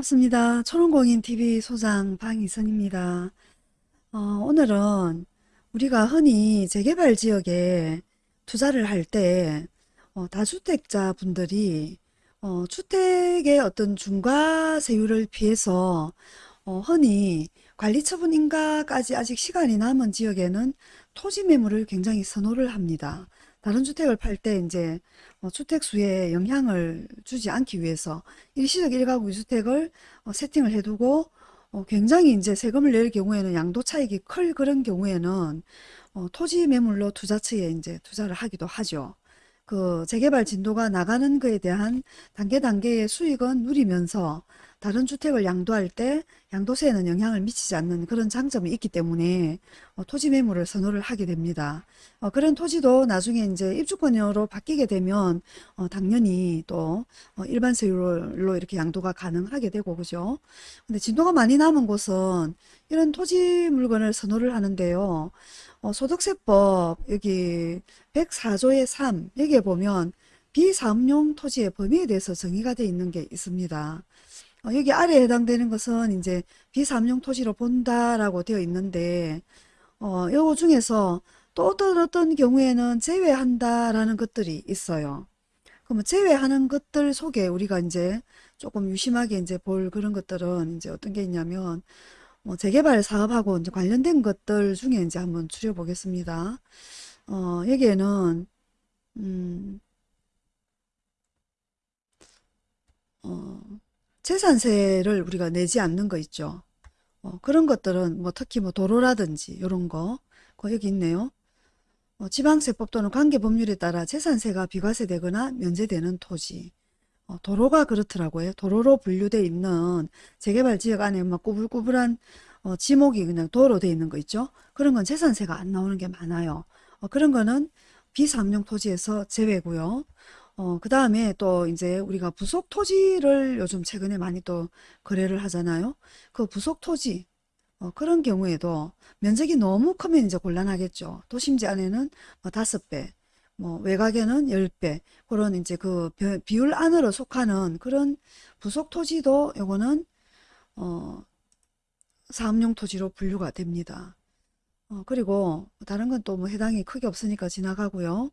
반갑습니다. 초롱공인TV 소장 방희선입니다. 어, 오늘은 우리가 흔히 재개발 지역에 투자를 할때 어, 다주택자 분들이 어, 주택의 어떤 중과세율을 피해서 어, 흔히 관리처분 인가까지 아직 시간이 남은 지역에는 토지 매물을 굉장히 선호를 합니다. 다른 주택을 팔 때 이제 어, 주택 수에 영향을 주지 않기 위해서 일시적 1가구 2주택을 어, 세팅을 해두고 어, 굉장히 이제 세금을 낼 경우에는 양도 차익이 클 그런 경우에는 어, 토지 매물로 투자처에 이제 투자를 하기도 하죠. 그 재개발 진도가 나가는 것에 대한 단계 단계의 수익은 누리면서 다른 주택을 양도할 때 양도세에는 영향을 미치지 않는 그런 장점이 있기 때문에 어, 토지 매물을 선호를 하게 됩니다. 어, 그런 토지도 나중에 이제 입주권으로 바뀌게 되면 어, 당연히 또 어, 일반 세율로 이렇게 양도가 가능하게 되고 그죠. 근데 진도가 많이 남은 곳은 이런 토지 물건을 선호를 하는데요. 어, 소득세법 여기 104조의 3 여기에 보면 비사업용 토지의 범위에 대해서 정의가 되어 있는 게 있습니다. 어, 여기 아래에 해당되는 것은 이제 비사업용 토지로 본다라고 되어 있는데 어, 요거 중에서 또 어떤 어떤 경우에는 제외한다라는 것들이 있어요. 그러면 제외하는 것들 속에 우리가 이제 조금 유심하게 이제 볼 그런 것들은 이제 어떤 게 있냐면 뭐 재개발 사업하고 이제 관련된 것들 중에 이제 한번 추려보겠습니다. 어, 여기에는 음, 재산세를 우리가 내지 않는 거 있죠. 어, 그런 것들은 뭐 특히 뭐 도로라든지 이런 거, 그 여기 있네요. 어, 지방세법 또는 관계법률에 따라 재산세가 비과세되거나 면제되는 토지. 어, 도로가 그렇더라고요. 도로로 분류되어 있는 재개발 지역 안에 막 꾸불꾸불한 어, 지목이 그냥 도로 되어 있는 거 있죠. 그런 건 재산세가 안 나오는 게 많아요. 어, 그런 거는 비삼용 토지에서 제외고요. 어, 그 다음에 또 이제 우리가 부속 토지를 요즘 최근에 많이 또 거래를 하잖아요. 그 부속 토지, 어, 그런 경우에도 면적이 너무 크면 이제 곤란하겠죠. 도심지 안에는 뭐 다섯 배, 뭐 외곽에는 열 배, 그런 이제 그 비율 안으로 속하는 그런 부속 토지도 요거는 어, 사업용 토지로 분류가 됩니다. 어, 그리고 다른 건 또 뭐 해당이 크게 없으니까 지나가고요.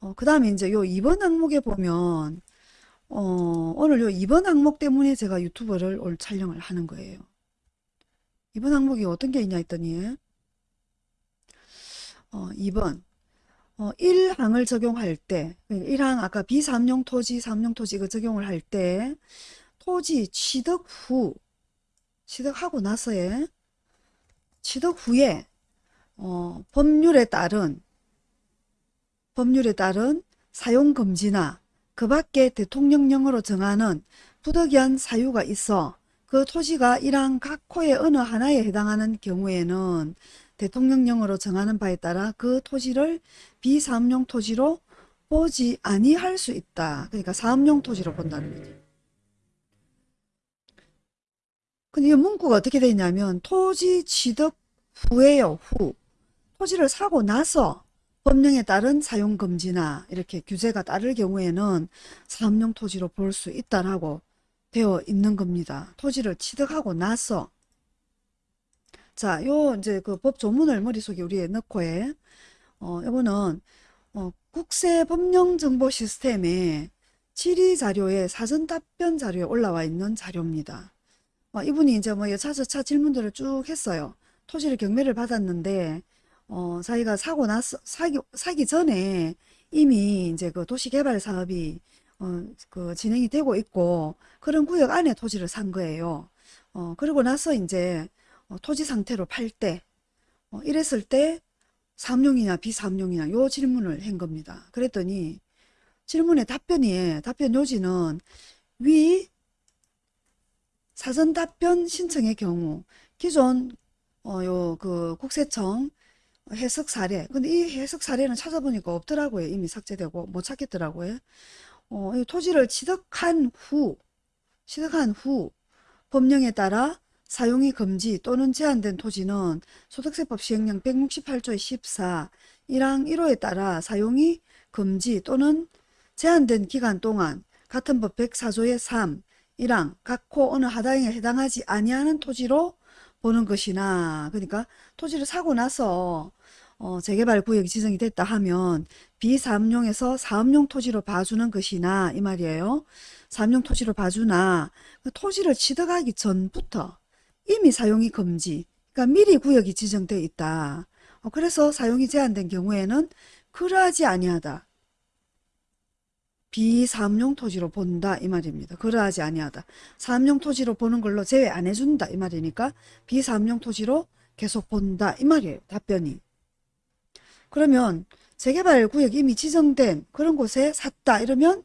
어, 그 다음에 이제 요 2번 항목에 보면 어, 오늘 요 2번 항목 때문에 제가 유튜브를 오늘 촬영을 하는 거예요. 2번 항목이 어떤 게 있냐 했더니 어, 2번 어, 1항을 적용할 때 1항 그러니까 아까 비삼용 토지, 삼용 토지 그 적용을 할 때 토지 취득 후 취득하고 나서의 취득 후에 어, 법률에 따른 법률에 따른 사용금지나 그 밖에 대통령령으로 정하는 부득이한 사유가 있어 그 토지가 이러한 각 호의 어느 하나에 해당하는 경우에는 대통령령으로 정하는 바에 따라 그 토지를 비사업용 토지로 보지 아니할 수 있다. 그러니까 사업용 토지로 본다는 거죠. 근데 이 문구가 어떻게 되어 있냐면 토지 취득 후에요. 후. 토지를 사고 나서 법령에 따른 사용금지나 이렇게 규제가 따를 경우에는 사업용 토지로 볼 수 있다라고 되어 있는 겁니다. 토지를 취득하고 나서 자, 요 이제 그 법 조문을 머릿속에 우리에 넣고에 어, 이거는 어, 국세 법령 정보 시스템에 질의 자료에 사전 답변 자료에 올라와 있는 자료입니다. 어, 이분이 이제 뭐 여차저차 질문들을 쭉 했어요. 토지를 경매를 받았는데 어, 자기가 사고 나서 사기 사기 전에 이미 이제 그 도시개발 사업이 어, 그 진행이 되고 있고 그런 구역 안에 토지를 산 거예요. 어, 그러고 나서 이제 어, 토지 상태로 팔 때, 어, 이랬을 때 삼용이냐 비삼용이냐 요 질문을 한 겁니다. 그랬더니 질문의 답변이 답변 요지는 위 사전 답변 신청의 경우 기존 어, 요 그 국세청 해석 사례 근데 이 해석 사례는 찾아보니까 없더라고요. 이미 삭제되고 못 찾겠더라고요. 어, 토지를 취득한 후 취득한 후 법령에 따라 사용이 금지 또는 제한된 토지는 소득세법 시행령 168조의 14 1항 1호에 따라 사용이 금지 또는 제한된 기간 동안 같은 법 104조의 3 1항 각호 어느 하다행에 해당하지 아니하는 토지로 보는 것이나 그러니까 토지를 사고 나서 어, 재개발 구역이 지정이 됐다 하면 비사업용에서 사업용 토지로 봐주는 것이나 이 말이에요. 사업용 토지로 봐주나 그 토지를 취득하기 전부터 이미 사용이 금지 그러니까 미리 구역이 지정되어 있다. 어, 그래서 사용이 제한된 경우에는 그러하지 아니하다. 비사업용 토지로 본다 이 말입니다. 그러하지 아니하다. 사업용 토지로 보는 걸로 제외 안 해준다 이 말이니까 비사업용 토지로 계속 본다 이 말이에요. 답변이. 그러면 재개발 구역이 이미 지정된 그런 곳에 샀다 이러면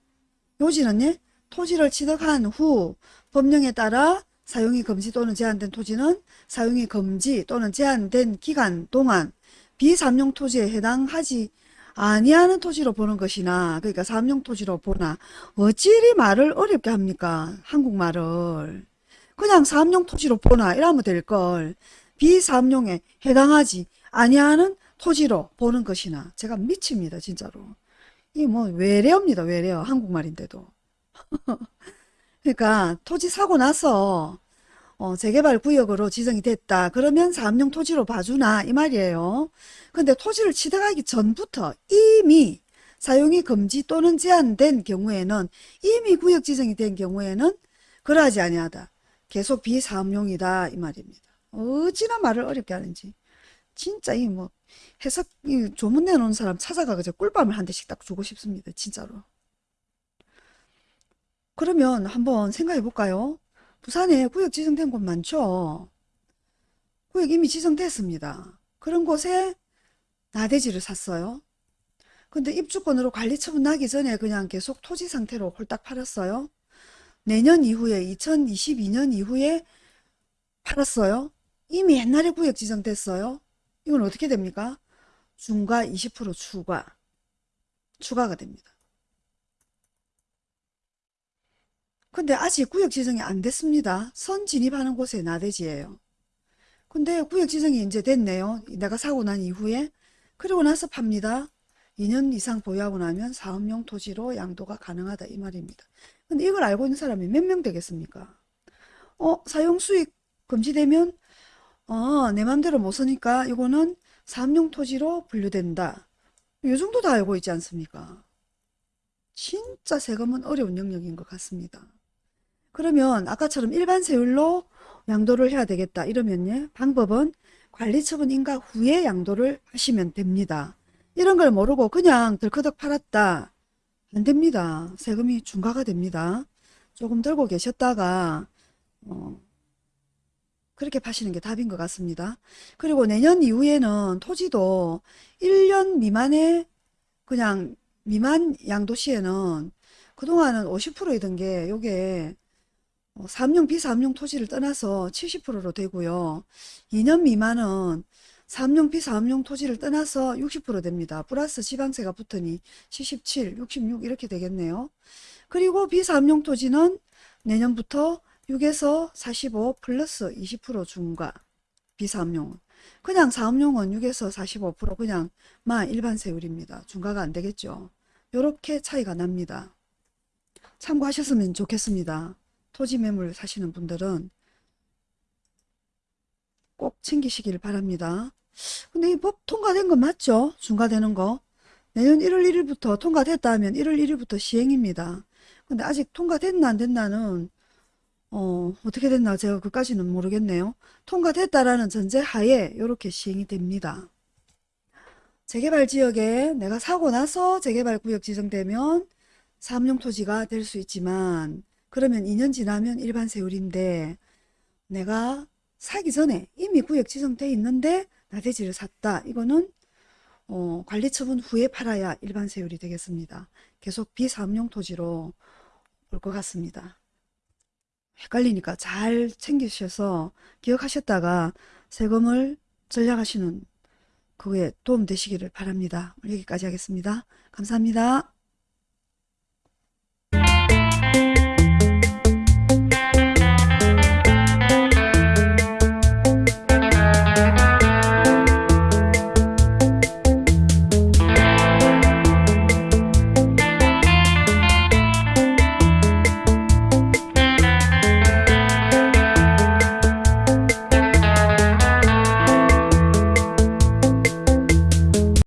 요지는 예? 토지를 취득한 후 법령에 따라 사용이 금지 또는 제한된 토지는 사용이 금지 또는 제한된 기간 동안 비삼용 토지에 해당하지 아니하는 토지로 보는 것이나 그러니까 삼용 토지로 보나 어찌리 말을 어렵게 합니까? 한국말을. 그냥 삼용 토지로 보나 이러면 될걸. 비삼용에 해당하지 아니하는 토지로 보는 것이나 제가 미칩니다 진짜로 이 뭐 외래어입니다 외래어 한국말인데도 그러니까 토지 사고 나서 어, 재개발 구역으로 지정이 됐다. 그러면 사업용 토지로 봐주나 이 말이에요. 근데 토지를 취득하기 전부터 이미 사용이 금지 또는 제한된 경우에는 이미 구역 지정이 된 경우에는 그러하지 아니하다. 계속 비사업용이다 이 말입니다. 어찌나 말을 어렵게 하는지. 진짜 이 뭐 해석 이 조문 내놓은 사람 찾아가서 꿀밤을 한 대씩 딱 주고 싶습니다. 진짜로. 그러면 한번 생각해 볼까요? 부산에 구역 지정된 곳 많죠? 구역 이미 지정됐습니다. 그런 곳에 나대지를 샀어요. 근데 입주권으로 관리 처분 나기 전에 그냥 계속 토지 상태로 홀딱 팔았어요. 내년 이후에 2022년 이후에 팔았어요. 이미 옛날에 구역 지정됐어요. 이건 어떻게 됩니까? 중과 20% 추가. 추가가 됩니다. 근데 아직 구역 지정이 안 됐습니다. 선 진입하는 곳에 나대지예요. 근데 구역 지정이 이제 됐네요. 내가 사고 난 이후에. 그리고 나서 팝니다. 2년 이상 보유하고 나면 사업용 토지로 양도가 가능하다 이 말입니다. 근데 이걸 알고 있는 사람이 몇 명 되겠습니까? 어, 사용 수익 금지되면 어, 내 맘대로 못 쓰니까 이거는 사업용 토지로 분류된다. 이 정도 다 알고 있지 않습니까? 진짜 세금은 어려운 영역인 것 같습니다. 그러면 아까처럼 일반 세율로 양도를 해야 되겠다 이러면 방법은 관리처분 인가 후에 양도를 하시면 됩니다. 이런 걸 모르고 그냥 덜커덕 팔았다. 안 됩니다. 세금이 중과가 됩니다. 조금 들고 계셨다가 어, 그렇게 파시는 게 답인 것 같습니다. 그리고 내년 이후에는 토지도 1년 미만의 그냥 미만 양도 시에는 그동안은 50%이던 게 요게 어, 삼용 비삼용 토지를 떠나서 70%로 되고요. 2년 미만은 삼용 비삼용 토지를 떠나서 60% 됩니다. 플러스 지방세가 붙으니 77, 66 이렇게 되겠네요. 그리고 비삼용 토지는 내년부터 6에서 45 플러스 20% 중과 비삼용은 그냥 사업용은 6에서 45% 그냥 마 일반 세율입니다. 중과가 안 되겠죠. 이렇게 차이가 납니다. 참고하셨으면 좋겠습니다. 토지 매물 사시는 분들은 꼭 챙기시길 바랍니다. 근데 이 법 통과된 거 맞죠? 중과되는 거. 내년 1월 1일부터 통과됐다 하면 1월 1일부터 시행입니다. 근데 아직 통과됐나 안 됐나는 어, 어떻게 됐나 제가 그까지는 모르겠네요. 통과됐다라는 전제 하에 이렇게 시행이 됩니다. 재개발 지역에 내가 사고 나서 재개발 구역 지정되면 사업용 토지가 될 수 있지만 그러면 2년 지나면 일반 세율인데 내가 사기 전에 이미 구역 지정돼 있는데 나대지를 샀다. 이거는 어, 관리 처분 후에 팔아야 일반 세율이 되겠습니다. 계속 비사업용 토지로 볼것 같습니다. 헷갈리니까 잘 챙기셔서 기억하셨다가 세금을 전략하시는 그거에 도움 되시기를 바랍니다. 여기까지 하겠습니다. 감사합니다.